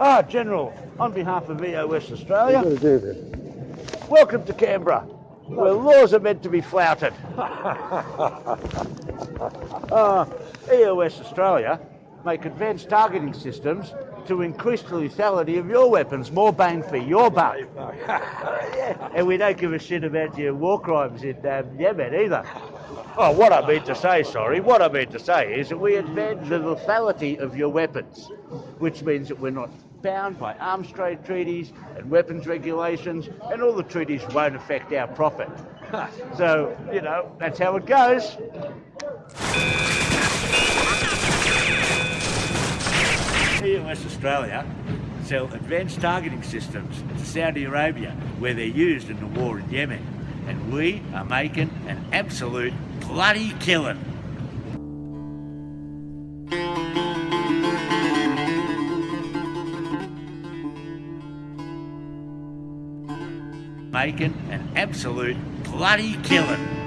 Ah, General, on behalf of EOS Australia, welcome to Canberra, where laws are meant to be flouted. uh, ah, EOS Australia make advanced targeting systems to increase the lethality of your weapons, more bang for your buck. And we don't give a shit about your war crimes in um, Yemen either. Oh, what I mean to say, sorry, what I mean to say is that we advance the lethality of your weapons, which means that we're not bound by arms trade treaties and weapons regulations, and all the treaties won't affect our profit. so, you know, that's how it goes. EOS Australia sell advanced targeting systems to Saudi Arabia where they're used in the war in Yemen. And we are making an absolute bloody killing. Making an absolute bloody killing.